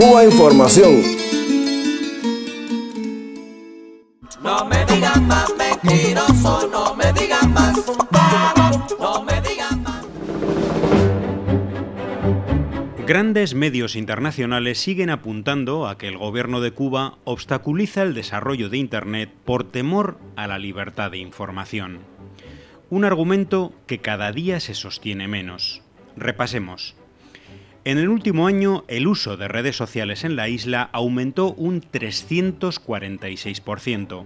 Cuba Información. No me digan más mentiroso, no me digan más no me digan más. Grandes medios internacionales siguen apuntando a que el gobierno de Cuba obstaculiza el desarrollo de Internet por temor a la libertad de información. Un argumento que cada día se sostiene menos. Repasemos. En el último año, el uso de redes sociales en la isla aumentó un 346%.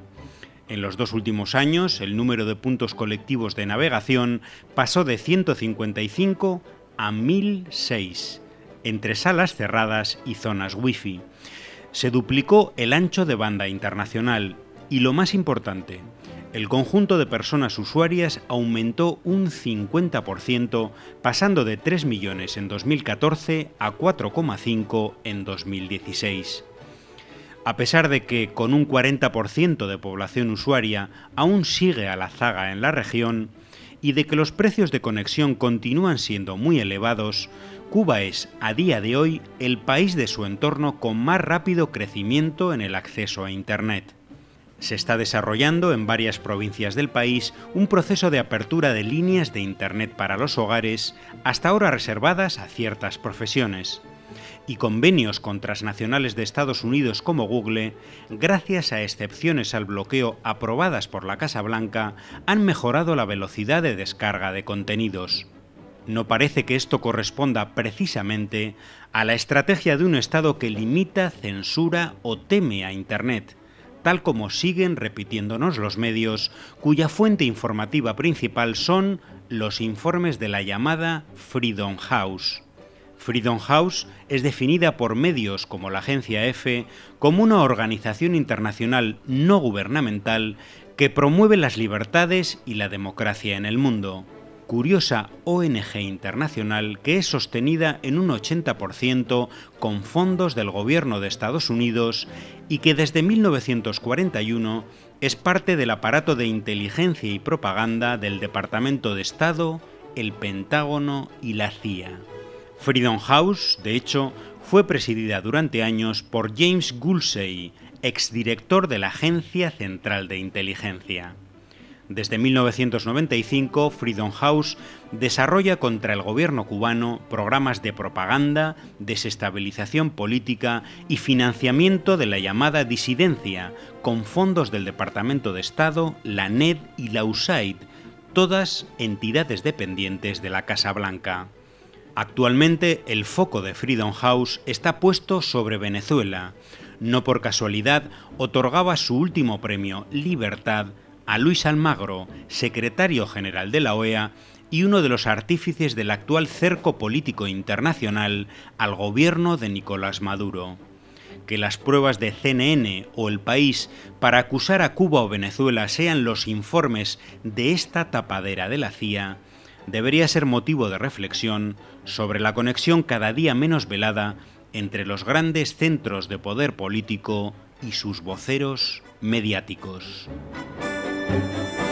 En los dos últimos años, el número de puntos colectivos de navegación pasó de 155 a 1006 entre salas cerradas y zonas wifi. Se duplicó el ancho de banda internacional y lo más importante, el conjunto de personas usuarias aumentó un 50%, pasando de 3 millones en 2014 a 4,5 en 2016. A pesar de que con un 40% de población usuaria aún sigue a la zaga en la región, y de que los precios de conexión continúan siendo muy elevados, Cuba es, a día de hoy, el país de su entorno con más rápido crecimiento en el acceso a Internet. Se está desarrollando en varias provincias del país un proceso de apertura de líneas de Internet para los hogares, hasta ahora reservadas a ciertas profesiones y convenios con transnacionales de Estados Unidos como Google, gracias a excepciones al bloqueo aprobadas por la Casa Blanca, han mejorado la velocidad de descarga de contenidos. No parece que esto corresponda precisamente a la estrategia de un Estado que limita, censura o teme a Internet, tal como siguen repitiéndonos los medios, cuya fuente informativa principal son los informes de la llamada Freedom House. Freedom House es definida por medios como la agencia EFE como una organización internacional no gubernamental que promueve las libertades y la democracia en el mundo. Curiosa ONG internacional que es sostenida en un 80% con fondos del gobierno de Estados Unidos y que desde 1941 es parte del aparato de inteligencia y propaganda del Departamento de Estado, el Pentágono y la CIA. Freedom House, de hecho, fue presidida durante años por James Gulsey, exdirector de la Agencia Central de Inteligencia. Desde 1995, Freedom House desarrolla contra el gobierno cubano programas de propaganda, desestabilización política y financiamiento de la llamada disidencia, con fondos del Departamento de Estado, la NED y la USAID, todas entidades dependientes de la Casa Blanca. Actualmente el foco de Freedom House está puesto sobre Venezuela. No por casualidad otorgaba su último premio, Libertad, a Luis Almagro, secretario general de la OEA y uno de los artífices del actual cerco político internacional al gobierno de Nicolás Maduro. Que las pruebas de CNN o El País para acusar a Cuba o Venezuela sean los informes de esta tapadera de la CIA debería ser motivo de reflexión sobre la conexión cada día menos velada entre los grandes centros de poder político y sus voceros mediáticos. Thank you.